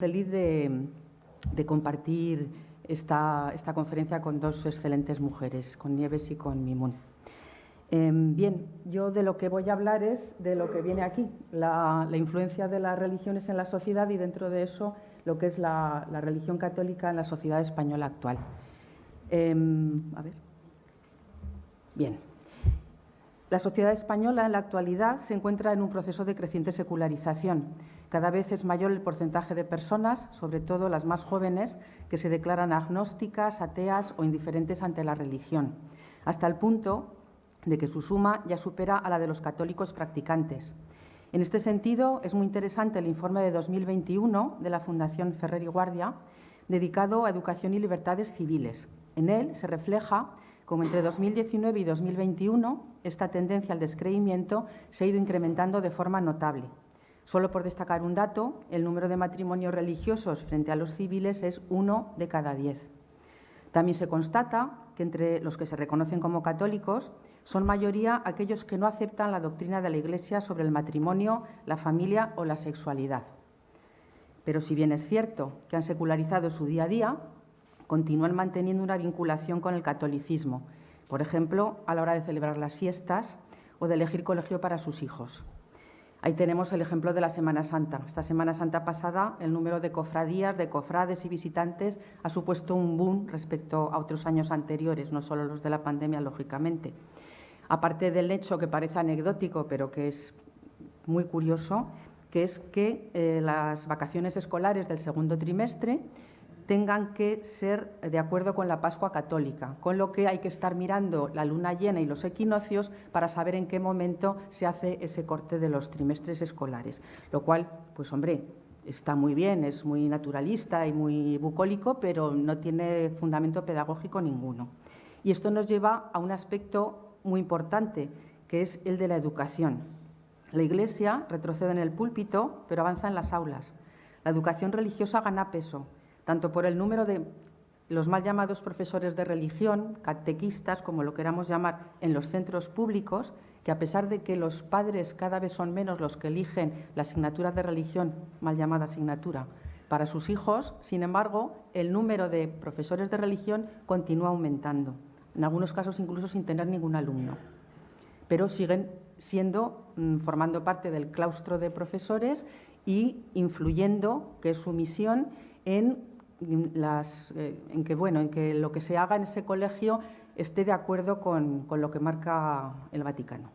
Feliz de, compartir esta, conferencia con dos excelentes mujeres, con Nieves y con Mimun. Em, bien, yo de lo que voy a hablar es de lo que viene aquí, la, influencia de las religiones en la sociedad y dentro de eso lo que es la, religión católica en la sociedad española actual. Em, a ver. Bien. La sociedad española en la actualidad se encuentra en un proceso de creciente secularización cada vez es mayor el porcentaje de personas, sobre todo las más jóvenes, que se declaran agnósticas, ateas o indiferentes ante la religión, hasta el punto de que su suma ya supera a la de los católicos practicantes. En este sentido, es muy interesante el informe de 2021 de la Fundación Ferrer y Guardia, dedicado a educación y libertades civiles. En él se refleja cómo entre 2019 y 2021 esta tendencia al descreimiento se ha ido incrementando de forma notable. Solo por destacar un dato, el número de matrimonios religiosos frente a los civiles es uno de cada diez. También se constata que entre los que se reconocen como católicos son mayoría aquellos que no aceptan la doctrina de la Iglesia sobre el matrimonio, la familia o la sexualidad. Pero si bien es cierto que han secularizado su día a día, continúan manteniendo una vinculación con el catolicismo, por ejemplo, a la hora de celebrar las fiestas o de elegir colegio para sus hijos. Ahí tenemos el ejemplo de la Semana Santa. Esta Semana Santa pasada, el número de cofradías, de cofrades y visitantes ha supuesto un boom respecto a otros años anteriores, no solo los de la pandemia, lógicamente. Aparte del hecho que parece anecdótico, pero que es muy curioso, que es que eh, las vacaciones escolares del segundo trimestre tengan que ser de acuerdo con la Pascua católica, con lo que hay que estar mirando la luna llena y los equinoccios para saber en qué momento se hace ese corte de los trimestres escolares, lo cual, pues hombre, está muy bien, es muy naturalista y muy bucólico, pero no tiene fundamento pedagógico ninguno. Y esto nos lleva a un aspecto muy importante, que es el de la educación. La Iglesia retrocede en el púlpito, pero avanza en las aulas. La educación religiosa gana peso tanto por el número de los mal llamados profesores de religión, catequistas, como lo queramos llamar, en los centros públicos, que a pesar de que los padres cada vez son menos los que eligen la asignatura de religión, mal llamada asignatura, para sus hijos, sin embargo, el número de profesores de religión continúa aumentando, en algunos casos incluso sin tener ningún alumno. Pero siguen siendo, mm, formando parte del claustro de profesores y influyendo, que es su misión, en eh, en que bueno, en que lo que se haga en ese colegio esté de acuerdo con, lo que marca el Vaticano.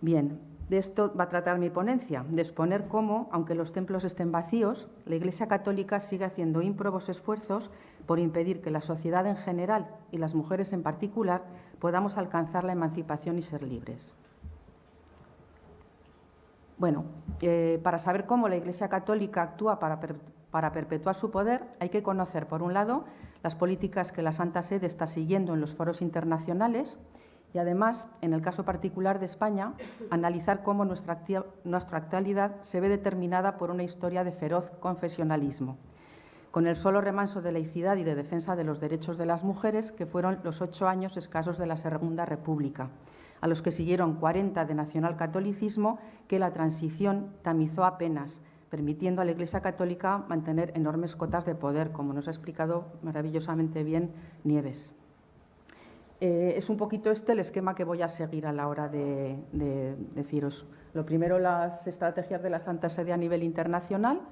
Bien, de esto va a tratar mi ponencia, de exponer cómo, aunque los templos estén vacíos, la Iglesia Católica sigue haciendo ímprobos esfuerzos por impedir que la sociedad en general y las mujeres en particular podamos alcanzar la emancipación y ser libres. Bueno, eh, para saber cómo la Iglesia Católica actúa para para perpetuar su poder hay que conocer, por un lado, las políticas que la Santa Sede está siguiendo en los foros internacionales y, además, en el caso particular de España, analizar cómo nuestra, actualidad se ve determinada por una historia de feroz confesionalismo, con el solo remanso de laicidad y de defensa de los derechos de las mujeres, que fueron los ocho años escasos de la Segunda República, a los que siguieron 40 de nacionalcatolicismo que la transición tamizó apenas, permitiendo a la Iglesia Católica mantener enormes cotas de poder, como nos ha explicado maravillosamente bien Nieves. Eh, es un poquito este el esquema que voy a seguir a la hora de, deciros. Lo primero, las estrategias de la Santa Sede a nivel internacional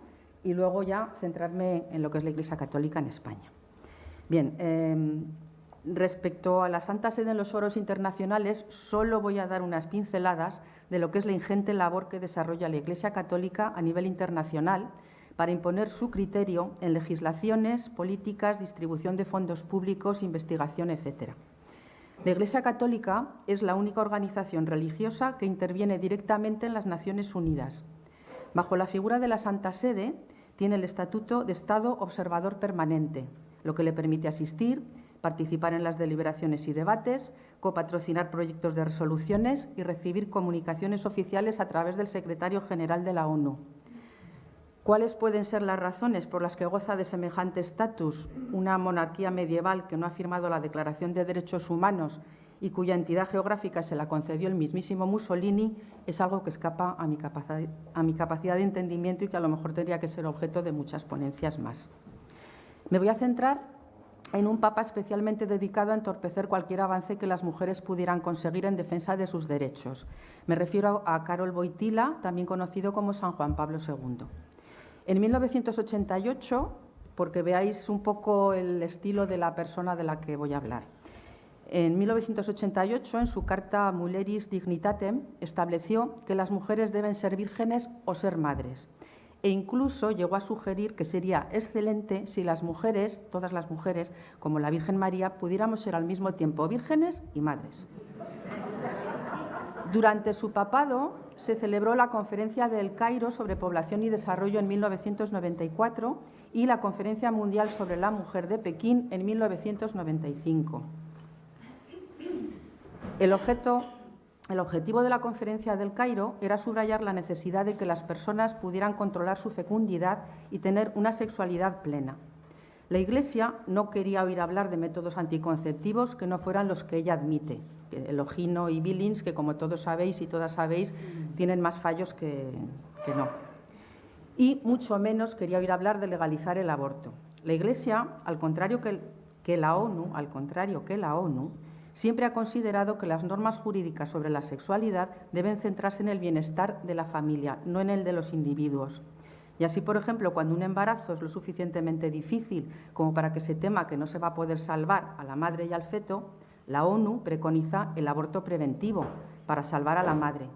y luego ya centrarme en lo que es la Iglesia Católica en España. Bien, em, respecto a la Santa Sede en los foros internacionales, solo voy a dar unas pinceladas de lo que es la ingente labor que desarrolla la Iglesia Católica a nivel internacional para imponer su criterio en legislaciones, políticas, distribución de fondos públicos, investigación, etc. La Iglesia Católica es la única organización religiosa que interviene directamente en las Naciones Unidas. Bajo la figura de la Santa Sede, tiene el estatuto de Estado observador permanente, lo que le permite asistir, participar en las deliberaciones y debates, copatrocinar proyectos de resoluciones y recibir comunicaciones oficiales a través del secretario general de la ONU. ¿Cuáles pueden ser las razones por las que goza de semejante estatus una monarquía medieval que no ha firmado la Declaración de Derechos Humanos y cuya entidad geográfica se la concedió el mismísimo Mussolini, es algo que escapa a mi, capacidad, de entendimiento y que a lo mejor tendría que ser objeto de muchas ponencias más. Me voy a centrar en un papa especialmente dedicado a entorpecer cualquier avance que las mujeres pudieran conseguir en defensa de sus derechos. Me refiero a Carol Boitila, también conocido como San Juan Pablo II. En 1988, porque veáis un poco el estilo de la persona de la que voy a hablar. En 1988, en su carta Mulieris Dignitatem, estableció que las mujeres deben ser vírgenes o ser madres. E incluso llegó a sugerir que sería excelente si las mujeres, todas las mujeres, como la Virgen María, pudiéramos ser al mismo tiempo vírgenes y madres. Durante su papado se celebró la Conferencia del Cairo sobre Población y Desarrollo en 1994 y la Conferencia Mundial sobre la Mujer de Pekín en 1995. El, objeto, el objetivo de la conferencia del Cairo era subrayar la necesidad de que las personas pudieran controlar su fecundidad y tener una sexualidad plena. La Iglesia no quería oír hablar de métodos anticonceptivos que no fueran los que ella admite, el ojino y Billings, que como todos sabéis y todas sabéis, tienen más fallos que, no. Y mucho menos quería oír hablar de legalizar el aborto. La Iglesia, al contrario que la ONU, al contrario que la ONU, siempre ha considerado que las normas jurídicas sobre la sexualidad deben centrarse en el bienestar de la familia, no en el de los individuos. Y así, por ejemplo, cuando un embarazo es lo suficientemente difícil como para que se tema que no se va a poder salvar a la madre y al feto, la ONU preconiza el aborto preventivo para salvar a la madre,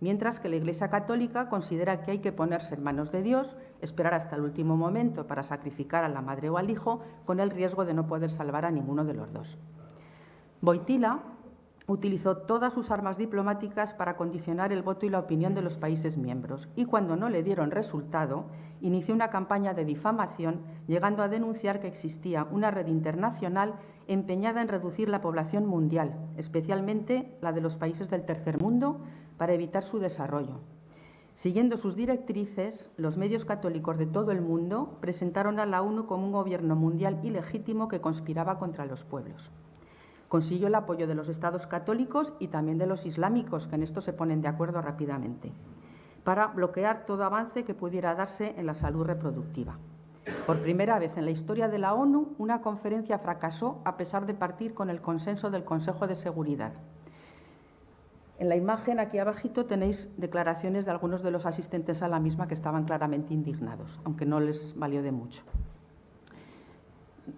mientras que la Iglesia Católica considera que hay que ponerse en manos de Dios, esperar hasta el último momento para sacrificar a la madre o al hijo, con el riesgo de no poder salvar a ninguno de los dos. Boitila utilizó todas sus armas diplomáticas para condicionar el voto y la opinión de los países miembros y cuando no le dieron resultado, inició una campaña de difamación, llegando a denunciar que existía una red internacional empeñada en reducir la población mundial, especialmente la de los países del tercer mundo, para evitar su desarrollo. Siguiendo sus directrices, los medios católicos de todo el mundo presentaron a la ONU como un gobierno mundial ilegítimo que conspiraba contra los pueblos. Consiguió el apoyo de los estados católicos y también de los islámicos, que en esto se ponen de acuerdo rápidamente, para bloquear todo avance que pudiera darse en la salud reproductiva. Por primera vez en la historia de la ONU, una conferencia fracasó a pesar de partir con el consenso del Consejo de Seguridad. En la imagen aquí abajito tenéis declaraciones de algunos de los asistentes a la misma que estaban claramente indignados, aunque no les valió de mucho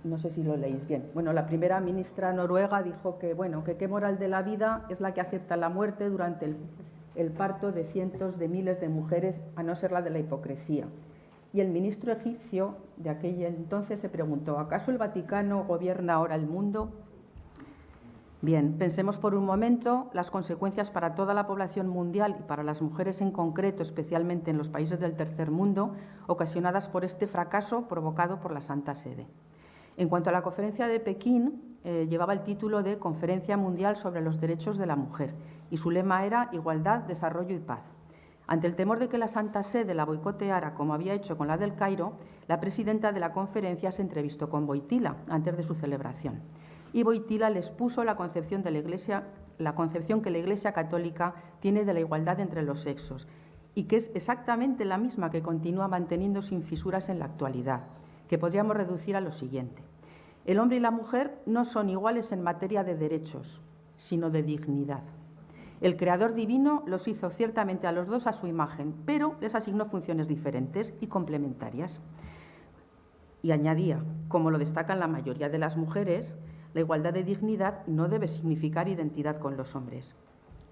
no sé si lo leéis bien. Bueno, la primera ministra noruega dijo que, bueno, que qué moral de la vida es la que acepta la muerte durante el, parto de cientos de miles de mujeres, a no ser la de la hipocresía. Y el ministro egipcio de aquel entonces se preguntó, ¿acaso el Vaticano gobierna ahora el mundo? Bien, pensemos por un momento las consecuencias para toda la población mundial y para las mujeres en concreto, especialmente en los países del tercer mundo, ocasionadas por este fracaso provocado por la Santa Sede. En cuanto a la conferencia de Pekín, eh, llevaba el título de Conferencia Mundial sobre los Derechos de la Mujer y su lema era Igualdad, Desarrollo y Paz. Ante el temor de que la Santa Sede la boicoteara, como había hecho con la del Cairo, la presidenta de la conferencia se entrevistó con Boitila antes de su celebración. Y Boitila les puso la concepción, de la, iglesia, la concepción que la Iglesia Católica tiene de la igualdad entre los sexos y que es exactamente la misma que continúa manteniendo sin fisuras en la actualidad que podríamos reducir a lo siguiente. El hombre y la mujer no son iguales en materia de derechos, sino de dignidad. El Creador Divino los hizo ciertamente a los dos a su imagen, pero les asignó funciones diferentes y complementarias. Y añadía, como lo destacan la mayoría de las mujeres, la igualdad de dignidad no debe significar identidad con los hombres.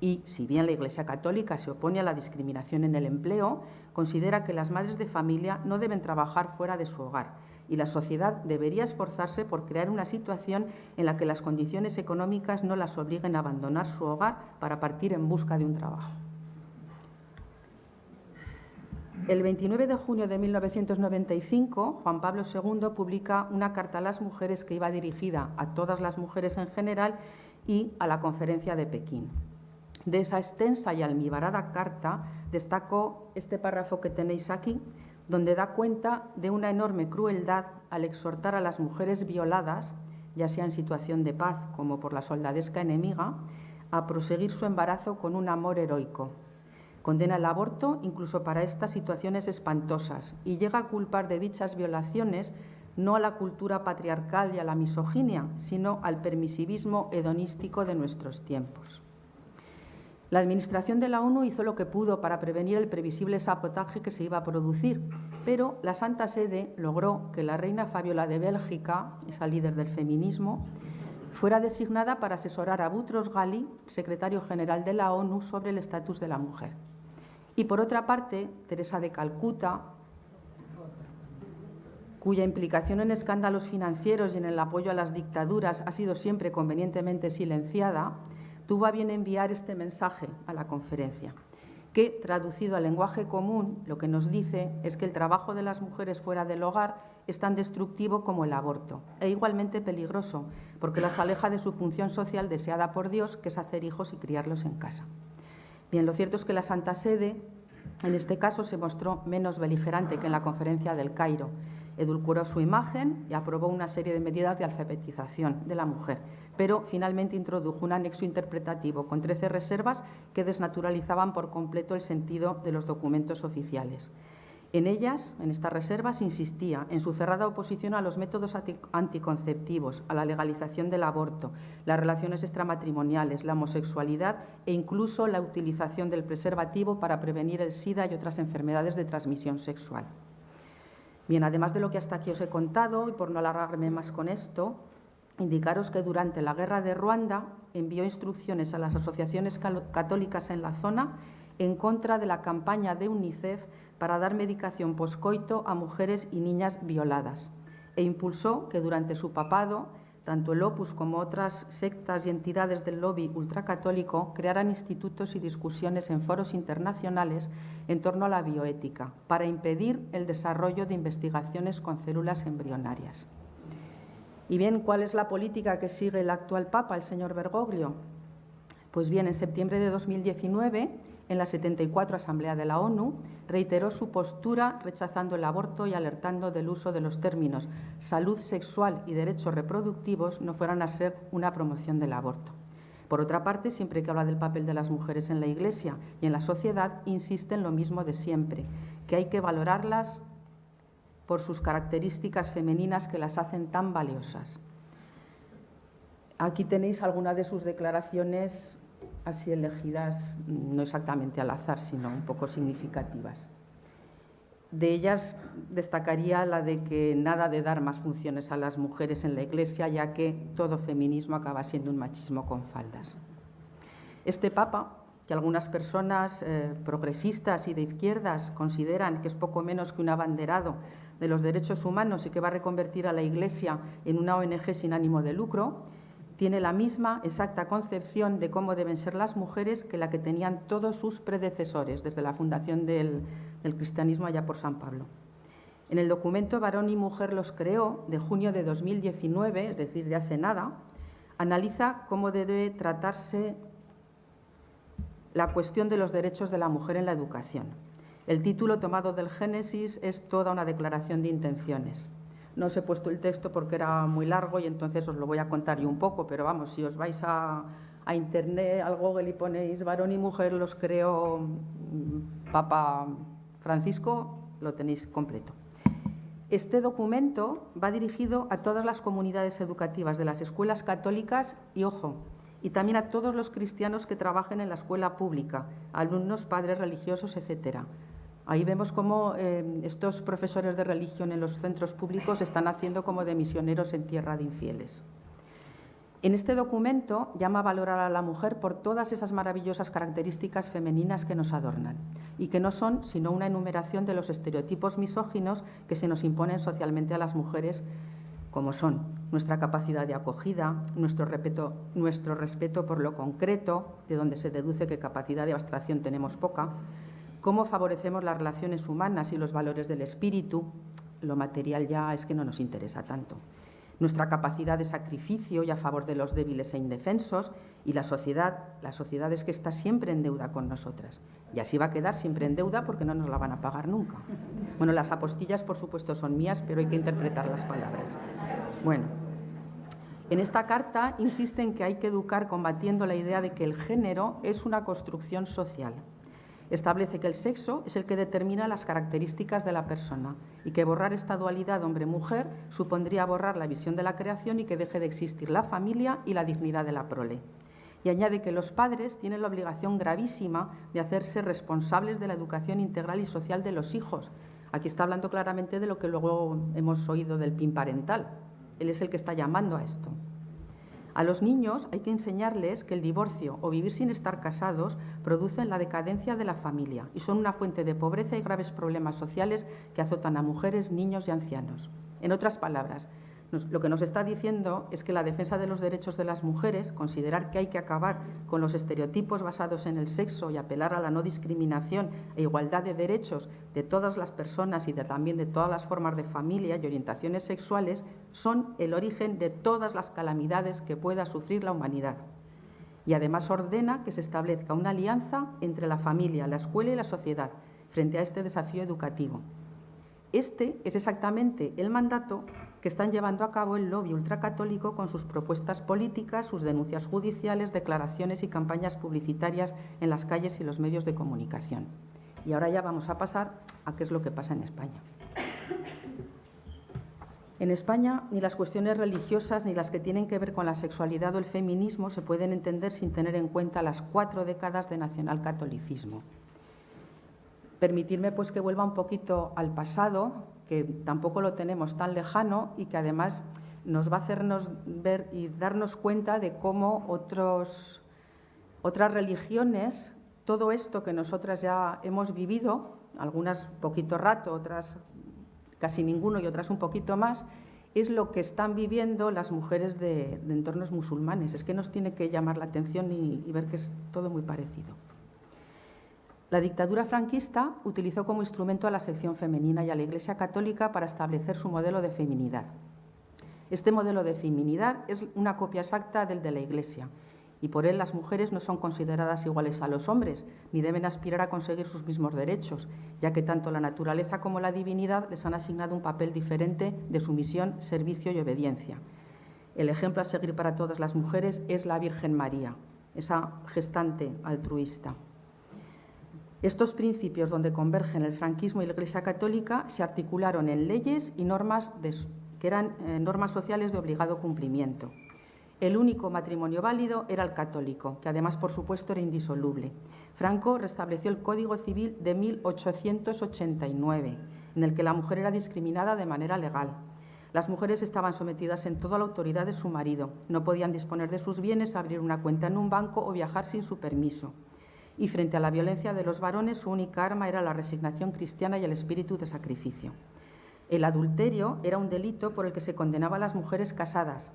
Y si bien la Iglesia Católica se opone a la discriminación en el empleo, considera que las madres de familia no deben trabajar fuera de su hogar, y la sociedad debería esforzarse por crear una situación en la que las condiciones económicas no las obliguen a abandonar su hogar para partir en busca de un trabajo. El 29 de junio de 1995, Juan Pablo II publica una carta a las mujeres que iba dirigida a todas las mujeres en general y a la conferencia de Pekín. De esa extensa y almibarada carta destaco este párrafo que tenéis aquí, donde da cuenta de una enorme crueldad al exhortar a las mujeres violadas ya sea en situación de paz como por la soldadesca enemiga, a proseguir su embarazo con un amor heroico. Condena el aborto incluso para estas situaciones espantosas y llega a culpar de dichas violaciones no a la cultura patriarcal y a la misoginia, sino al permisivismo hedonístico de nuestros tiempos. La Administración de la ONU hizo lo que pudo para prevenir el previsible sabotaje que se iba a producir, pero la Santa Sede logró que la reina Fabiola de Bélgica, esa líder del feminismo, fuera designada para asesorar a Butros Ghali, secretario general de la ONU, sobre el estatus de la mujer. Y por otra parte, Teresa de Calcuta, cuya implicación en escándalos financieros y en el apoyo a las dictaduras ha sido siempre convenientemente silenciada, tuvo a bien enviar este mensaje a la conferencia, que, traducido al lenguaje común, lo que nos dice es que el trabajo de las mujeres fuera del hogar es tan destructivo como el aborto e igualmente peligroso, porque las aleja de su función social deseada por Dios, que es hacer hijos y criarlos en casa. Bien, lo cierto es que la Santa Sede, en este caso, se mostró menos beligerante que en la conferencia del Cairo. Edulcoró su imagen y aprobó una serie de medidas de alfabetización de la mujer, pero finalmente introdujo un anexo interpretativo con 13 reservas que desnaturalizaban por completo el sentido de los documentos oficiales. En ellas, en estas reservas, insistía en su cerrada oposición a los métodos anticonceptivos, a la legalización del aborto, las relaciones extramatrimoniales, la homosexualidad e incluso la utilización del preservativo para prevenir el SIDA y otras enfermedades de transmisión sexual. Bien, además de lo que hasta aquí os he contado, y por no alargarme más con esto, indicaros que durante la guerra de Ruanda envió instrucciones a las asociaciones católicas en la zona en contra de la campaña de UNICEF para dar medicación poscoito a mujeres y niñas violadas e impulsó que durante su papado tanto el Opus como otras sectas y entidades del lobby ultracatólico crearan institutos y discusiones en foros internacionales en torno a la bioética para impedir el desarrollo de investigaciones con células embrionarias. Y bien, ¿cuál es la política que sigue el actual Papa, el señor Bergoglio? Pues bien, en septiembre de 2019, en la 74 Asamblea de la ONU, reiteró su postura rechazando el aborto y alertando del uso de los términos salud sexual y derechos reproductivos no fueran a ser una promoción del aborto. Por otra parte, siempre que habla del papel de las mujeres en la Iglesia y en la sociedad, insiste en lo mismo de siempre, que hay que valorarlas por sus características femeninas que las hacen tan valiosas. Aquí tenéis algunas de sus declaraciones así elegidas, no exactamente al azar, sino un poco significativas. De ellas destacaría la de que nada de dar más funciones a las mujeres en la Iglesia, ya que todo feminismo acaba siendo un machismo con faldas. Este Papa, que algunas personas eh, progresistas y de izquierdas consideran que es poco menos que un abanderado de los derechos humanos y que va a reconvertir a la Iglesia en una ONG sin ánimo de lucro, tiene la misma exacta concepción de cómo deben ser las mujeres que la que tenían todos sus predecesores desde la fundación del, cristianismo allá por San Pablo. En el documento Varón y Mujer los creó, de junio de 2019, es decir, de hace nada, analiza cómo debe tratarse la cuestión de los derechos de la mujer en la educación. El título tomado del Génesis es toda una declaración de intenciones. No os he puesto el texto porque era muy largo y entonces os lo voy a contar yo un poco, pero vamos, si os vais a, internet, al Google y ponéis varón y mujer, los creo mm, Papa Francisco, lo tenéis completo. Este documento va dirigido a todas las comunidades educativas de las escuelas católicas y, ojo, y también a todos los cristianos que trabajen en la escuela pública, alumnos, padres religiosos, etcétera. Ahí vemos cómo eh, estos profesores de religión en los centros públicos están haciendo como de misioneros en tierra de infieles. En este documento llama a valorar a la mujer por todas esas maravillosas características femeninas que nos adornan y que no son sino una enumeración de los estereotipos misóginos que se nos imponen socialmente a las mujeres como son nuestra capacidad de acogida, nuestro respeto, nuestro respeto por lo concreto, de donde se deduce que capacidad de abstracción tenemos poca, cómo favorecemos las relaciones humanas y los valores del espíritu, lo material ya es que no nos interesa tanto. Nuestra capacidad de sacrificio y a favor de los débiles e indefensos y la sociedad, la sociedad es que está siempre en deuda con nosotras. Y así va a quedar siempre en deuda porque no nos la van a pagar nunca. Bueno, las apostillas por supuesto son mías, pero hay que interpretar las palabras. Bueno, En esta carta insisten que hay que educar combatiendo la idea de que el género es una construcción social. Establece que el sexo es el que determina las características de la persona y que borrar esta dualidad hombre-mujer supondría borrar la visión de la creación y que deje de existir la familia y la dignidad de la prole. Y añade que los padres tienen la obligación gravísima de hacerse responsables de la educación integral y social de los hijos. Aquí está hablando claramente de lo que luego hemos oído del PIN parental. Él es el que está llamando a esto. A los niños hay que enseñarles que el divorcio o vivir sin estar casados producen la decadencia de la familia y son una fuente de pobreza y graves problemas sociales que azotan a mujeres, niños y ancianos. En otras palabras, lo que nos está diciendo es que la defensa de los derechos de las mujeres, considerar que hay que acabar con los estereotipos basados en el sexo y apelar a la no discriminación e igualdad de derechos de todas las personas y también de todas las formas de familia y orientaciones sexuales, son el origen de todas las calamidades que pueda sufrir la humanidad. Y además ordena que se establezca una alianza entre la familia, la escuela y la sociedad frente a este desafío educativo. Este es exactamente el mandato que están llevando a cabo el lobby ultracatólico con sus propuestas políticas, sus denuncias judiciales, declaraciones y campañas publicitarias en las calles y los medios de comunicación. Y ahora ya vamos a pasar a qué es lo que pasa en España. En España, ni las cuestiones religiosas ni las que tienen que ver con la sexualidad o el feminismo se pueden entender sin tener en cuenta las cuatro décadas de nacionalcatolicismo. Permitirme pues que vuelva un poquito al pasado, que tampoco lo tenemos tan lejano y que además nos va a hacernos ver y darnos cuenta de cómo otras religiones, todo esto que nosotras ya hemos vivido, algunas poquito rato, otras casi ninguno y otras un poquito más, es lo que están viviendo las mujeres de, entornos musulmanes. Es que nos tiene que llamar la atención y ver que es todo muy parecido. La dictadura franquista utilizó como instrumento a la sección femenina y a la Iglesia Católica para establecer su modelo de feminidad. Este modelo de feminidad es una copia exacta del de la Iglesia y por él las mujeres no son consideradas iguales a los hombres ni deben aspirar a conseguir sus mismos derechos, ya que tanto la naturaleza como la divinidad les han asignado un papel diferente de sumisión, servicio y obediencia. El ejemplo a seguir para todas las mujeres es la Virgen María, esa gestante altruista. Estos principios, donde convergen el franquismo y la Iglesia Católica, se articularon en leyes y normas que eran eh, normas sociales de obligado cumplimiento. El único matrimonio válido era el católico, que además, por supuesto, era indisoluble. Franco restableció el Código Civil de 1889, en el que la mujer era discriminada de manera legal. Las mujeres estaban sometidas en toda la autoridad de su marido, no podían disponer de sus bienes, abrir una cuenta en un banco o viajar sin su permiso y frente a la violencia de los varones su única arma era la resignación cristiana y el espíritu de sacrificio. El adulterio era un delito por el que se condenaba a las mujeres casadas.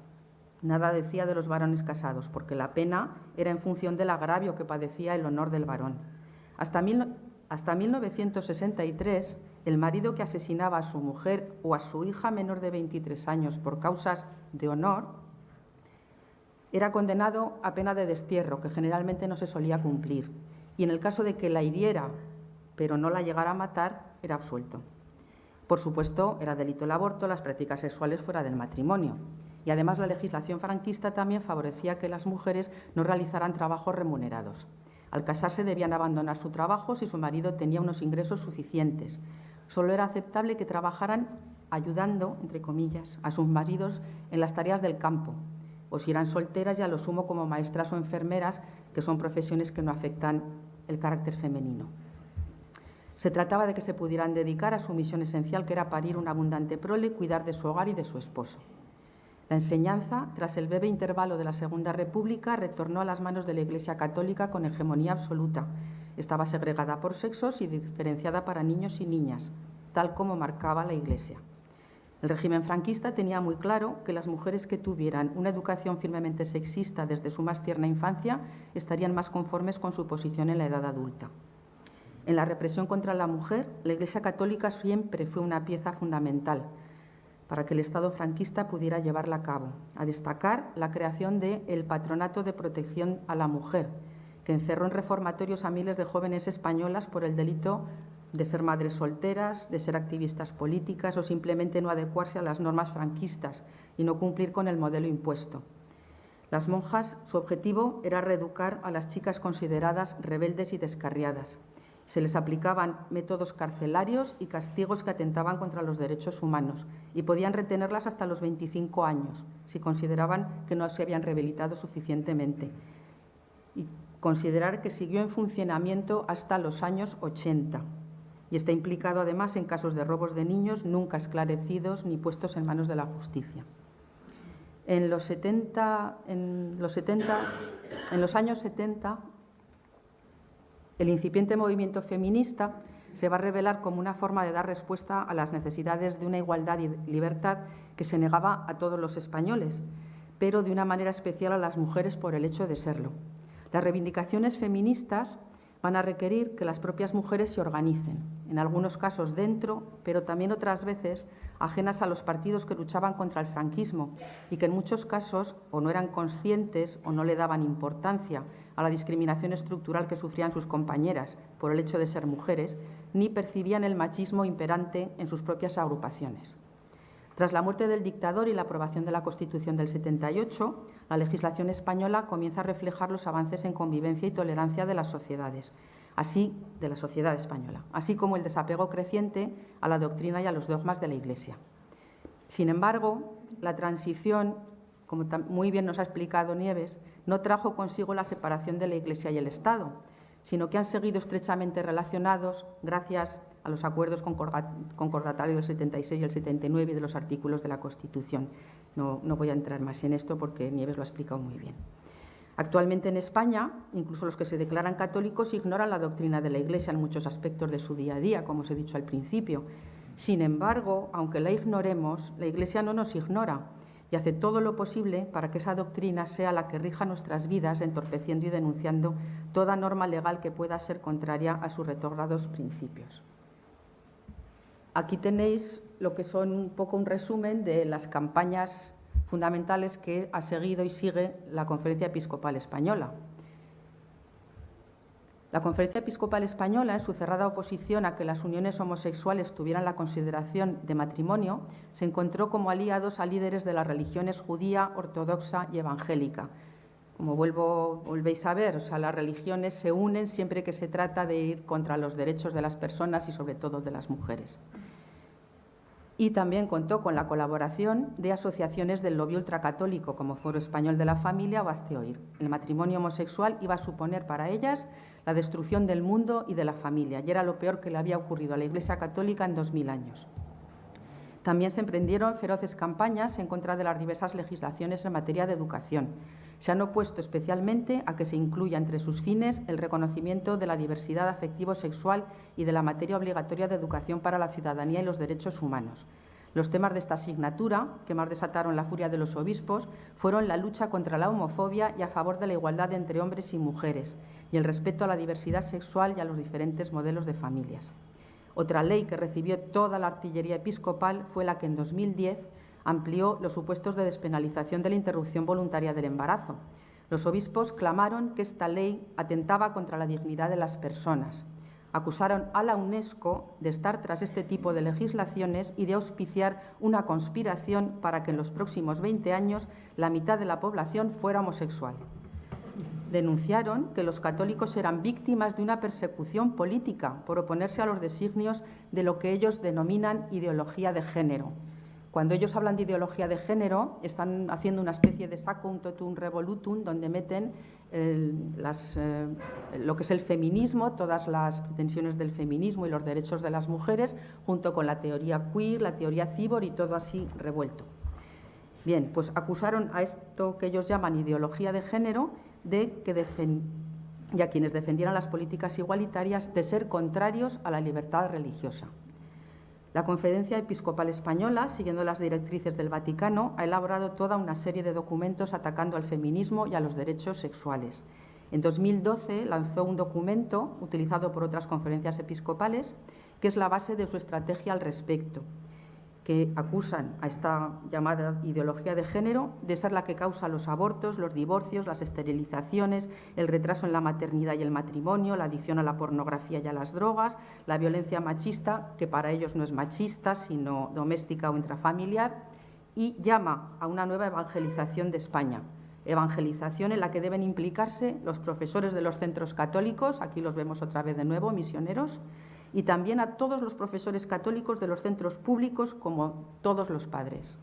Nada decía de los varones casados, porque la pena era en función del agravio que padecía el honor del varón. Hasta, hasta 1963, el marido que asesinaba a su mujer o a su hija menor de 23 años por causas de honor era condenado a pena de destierro, que generalmente no se solía cumplir y en el caso de que la hiriera, pero no la llegara a matar, era absuelto. Por supuesto, era delito el aborto, las prácticas sexuales fuera del matrimonio. Y además la legislación franquista también favorecía que las mujeres no realizaran trabajos remunerados. Al casarse debían abandonar su trabajo si su marido tenía unos ingresos suficientes. Solo era aceptable que trabajaran ayudando, entre comillas, a sus maridos en las tareas del campo, o si solteras ya lo sumo como maestras o enfermeras, que son profesiones que no afectan el carácter femenino. Se trataba de que se pudieran dedicar a su misión esencial, que era parir un abundante prole, cuidar de su hogar y de su esposo. La enseñanza, tras el breve intervalo de la Segunda República, retornó a las manos de la Iglesia Católica con hegemonía absoluta. Estaba segregada por sexos y diferenciada para niños y niñas, tal como marcaba la Iglesia. El régimen franquista tenía muy claro que las mujeres que tuvieran una educación firmemente sexista desde su más tierna infancia estarían más conformes con su posición en la edad adulta. En la represión contra la mujer, la Iglesia Católica siempre fue una pieza fundamental para que el Estado franquista pudiera llevarla a cabo, a destacar la creación del el Patronato de Protección a la Mujer, que encerró en reformatorios a miles de jóvenes españolas por el delito de ser madres solteras, de ser activistas políticas o simplemente no adecuarse a las normas franquistas y no cumplir con el modelo impuesto. Las monjas, su objetivo era reeducar a las chicas consideradas rebeldes y descarriadas. Se les aplicaban métodos carcelarios y castigos que atentaban contra los derechos humanos y podían retenerlas hasta los 25 años si consideraban que no se habían rehabilitado suficientemente. Y considerar que siguió en funcionamiento hasta los años 80 y está implicado además en casos de robos de niños nunca esclarecidos ni puestos en manos de la justicia. En los, 70, en los, 70, en los años 70, el incipiente movimiento feminista se va a revelar como una forma de dar respuesta a las necesidades de una igualdad y libertad que se negaba a todos los españoles, pero de una manera especial a las mujeres por el hecho de serlo. Las reivindicaciones feministas van a requerir que las propias mujeres se organicen, en algunos casos dentro, pero también otras veces ajenas a los partidos que luchaban contra el franquismo y que en muchos casos o no eran conscientes o no le daban importancia a la discriminación estructural que sufrían sus compañeras por el hecho de ser mujeres, ni percibían el machismo imperante en sus propias agrupaciones. Tras la muerte del dictador y la aprobación de la Constitución del 78, la legislación española comienza a reflejar los avances en convivencia y tolerancia de las sociedades, así de la sociedad española, así como el desapego creciente a la doctrina y a los dogmas de la Iglesia. Sin embargo, la transición, como muy bien nos ha explicado Nieves, no trajo consigo la separación de la Iglesia y el Estado, sino que han seguido estrechamente relacionados gracias a los acuerdos concordatarios del 76 y el 79 y de los artículos de la Constitución. No, no voy a entrar más en esto porque Nieves lo ha explicado muy bien. Actualmente en España, incluso los que se declaran católicos ignoran la doctrina de la Iglesia en muchos aspectos de su día a día, como os he dicho al principio. Sin embargo, aunque la ignoremos, la Iglesia no nos ignora y hace todo lo posible para que esa doctrina sea la que rija nuestras vidas, entorpeciendo y denunciando toda norma legal que pueda ser contraria a sus retrógrados principios. Aquí tenéis lo que son un poco un resumen de las campañas fundamentales que ha seguido y sigue la Conferencia Episcopal Española. La Conferencia Episcopal Española, en su cerrada oposición a que las uniones homosexuales tuvieran la consideración de matrimonio, se encontró como aliados a líderes de las religiones judía, ortodoxa y evangélica. Como vuelvo, volvéis a ver, o sea, las religiones se unen siempre que se trata de ir contra los derechos de las personas y sobre todo de las mujeres y también contó con la colaboración de asociaciones del lobby ultracatólico como Foro Español de la Familia o Azteoir. El matrimonio homosexual iba a suponer para ellas la destrucción del mundo y de la familia, y era lo peor que le había ocurrido a la Iglesia Católica en dos mil años. También se emprendieron feroces campañas en contra de las diversas legislaciones en materia de educación, se han opuesto especialmente a que se incluya entre sus fines el reconocimiento de la diversidad afectivo-sexual y de la materia obligatoria de educación para la ciudadanía y los derechos humanos. Los temas de esta asignatura, que más desataron la furia de los obispos, fueron la lucha contra la homofobia y a favor de la igualdad entre hombres y mujeres, y el respeto a la diversidad sexual y a los diferentes modelos de familias. Otra ley que recibió toda la artillería episcopal fue la que en 2010 amplió los supuestos de despenalización de la interrupción voluntaria del embarazo. Los obispos clamaron que esta ley atentaba contra la dignidad de las personas. Acusaron a la UNESCO de estar tras este tipo de legislaciones y de auspiciar una conspiración para que en los próximos 20 años la mitad de la población fuera homosexual. Denunciaron que los católicos eran víctimas de una persecución política por oponerse a los designios de lo que ellos denominan ideología de género, cuando ellos hablan de ideología de género, están haciendo una especie de saco, un totum revolutum, donde meten eh, lo que es el feminismo, todas las pretensiones del feminismo y los derechos de las mujeres, junto con la teoría queer, la teoría cibor y todo así revuelto. Bien, pues acusaron a esto que ellos llaman ideología de género de que y a quienes defendieran las políticas igualitarias de ser contrarios a la libertad religiosa. La Conferencia Episcopal Española, siguiendo las directrices del Vaticano, ha elaborado toda una serie de documentos atacando al feminismo y a los derechos sexuales. En 2012 lanzó un documento utilizado por otras conferencias episcopales que es la base de su estrategia al respecto. Que acusan a esta llamada ideología de género de ser la que causa los abortos, los divorcios, las esterilizaciones, el retraso en la maternidad y el matrimonio, la adicción a la pornografía y a las drogas, la violencia machista, que para ellos no es machista, sino doméstica o intrafamiliar, y llama a una nueva evangelización de España, evangelización en la que deben implicarse los profesores de los centros católicos, aquí los vemos otra vez de nuevo, misioneros, y también a todos los profesores católicos de los centros públicos, como todos los padres.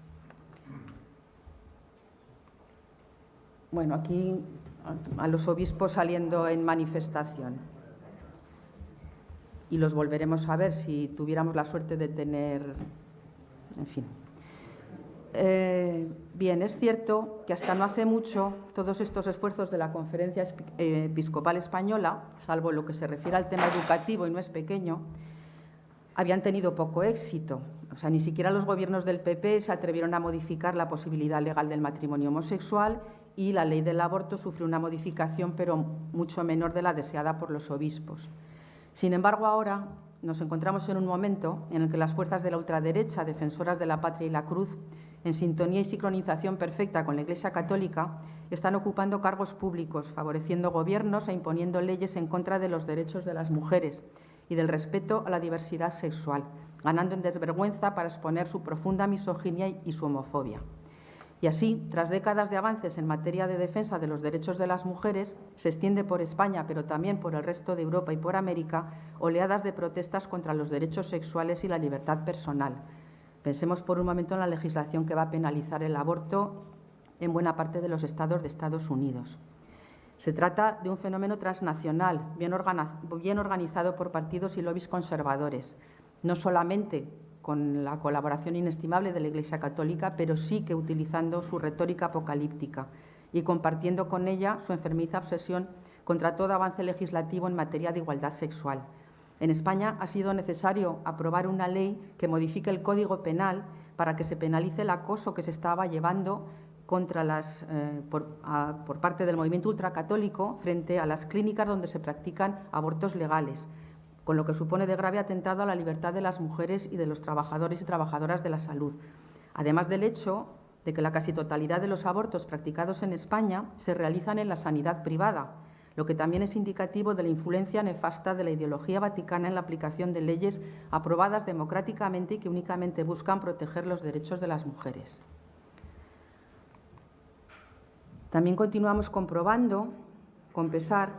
Bueno, aquí a los obispos saliendo en manifestación. Y los volveremos a ver si tuviéramos la suerte de tener, en fin, eh, bien, es cierto que hasta no hace mucho todos estos esfuerzos de la Conferencia Episcopal Española, salvo lo que se refiere al tema educativo y no es pequeño, habían tenido poco éxito. O sea, ni siquiera los gobiernos del PP se atrevieron a modificar la posibilidad legal del matrimonio homosexual y la ley del aborto sufrió una modificación, pero mucho menor de la deseada por los obispos. Sin embargo, ahora nos encontramos en un momento en el que las fuerzas de la ultraderecha, defensoras de la patria y la cruz, en sintonía y sincronización perfecta con la Iglesia Católica, están ocupando cargos públicos, favoreciendo gobiernos e imponiendo leyes en contra de los derechos de las mujeres y del respeto a la diversidad sexual, ganando en desvergüenza para exponer su profunda misoginia y su homofobia. Y así, tras décadas de avances en materia de defensa de los derechos de las mujeres, se extiende por España, pero también por el resto de Europa y por América, oleadas de protestas contra los derechos sexuales y la libertad personal, Pensemos por un momento en la legislación que va a penalizar el aborto en buena parte de los estados de Estados Unidos. Se trata de un fenómeno transnacional, bien, organizado por partidos y lobbies conservadores, no solamente con la colaboración inestimable de la Iglesia Católica, pero sí que utilizando su retórica apocalíptica y compartiendo con ella su enfermiza obsesión contra todo avance legislativo en materia de igualdad sexual, en España ha sido necesario aprobar una ley que modifique el Código Penal para que se penalice el acoso que se estaba llevando contra las, eh, por, por, parte del movimiento ultracatólico frente a las clínicas donde se practican abortos legales, con lo que supone de grave atentado a la libertad de las mujeres y de los trabajadores y trabajadoras de la salud. Además del hecho de que la casi totalidad de los abortos practicados en España se realizan en la sanidad privada, lo que también es indicativo de la influencia nefasta de la ideología vaticana en la aplicación de leyes aprobadas democráticamente y que únicamente buscan proteger los derechos de las mujeres. También continuamos comprobando, con pesar,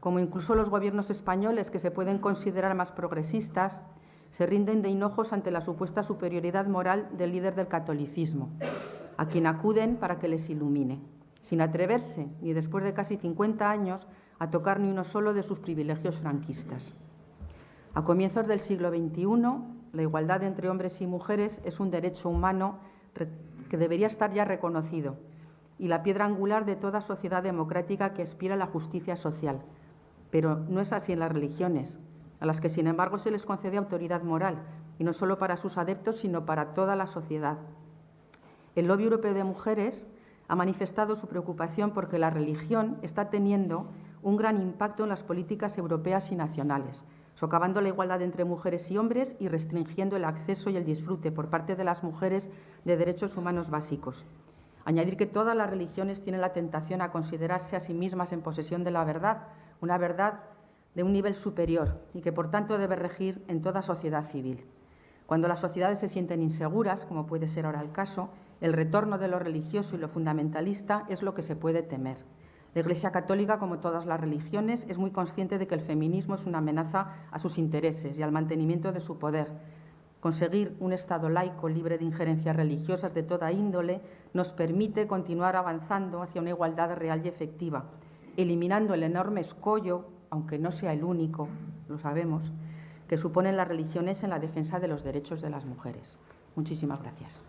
como incluso los gobiernos españoles, que se pueden considerar más progresistas, se rinden de hinojos ante la supuesta superioridad moral del líder del catolicismo, a quien acuden para que les ilumine sin atreverse, ni después de casi 50 años, a tocar ni uno solo de sus privilegios franquistas. A comienzos del siglo XXI, la igualdad entre hombres y mujeres es un derecho humano que debería estar ya reconocido y la piedra angular de toda sociedad democrática que aspira a la justicia social. Pero no es así en las religiones, a las que, sin embargo, se les concede autoridad moral, y no solo para sus adeptos, sino para toda la sociedad. El lobby europeo de mujeres ha manifestado su preocupación porque la religión está teniendo un gran impacto en las políticas europeas y nacionales, socavando la igualdad entre mujeres y hombres y restringiendo el acceso y el disfrute por parte de las mujeres de derechos humanos básicos. Añadir que todas las religiones tienen la tentación a considerarse a sí mismas en posesión de la verdad, una verdad de un nivel superior y que por tanto debe regir en toda sociedad civil. Cuando las sociedades se sienten inseguras, como puede ser ahora el caso, el retorno de lo religioso y lo fundamentalista es lo que se puede temer. La Iglesia Católica, como todas las religiones, es muy consciente de que el feminismo es una amenaza a sus intereses y al mantenimiento de su poder. Conseguir un Estado laico libre de injerencias religiosas de toda índole nos permite continuar avanzando hacia una igualdad real y efectiva, eliminando el enorme escollo, aunque no sea el único, lo sabemos, que suponen las religiones en la defensa de los derechos de las mujeres. Muchísimas gracias.